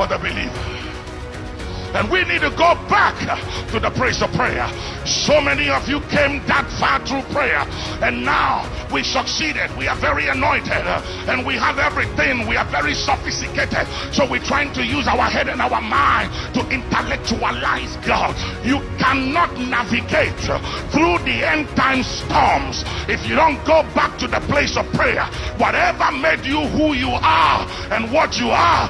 for the believer. And we need to go back to the place of prayer. So many of you came that far through prayer, and now we succeeded. We are very anointed, and we have everything. We are very sophisticated. So we're trying to use our head and our mind to intellectualize God. You cannot navigate through the end time storms if you don't go back to the place of prayer. Whatever made you who you are and what you are,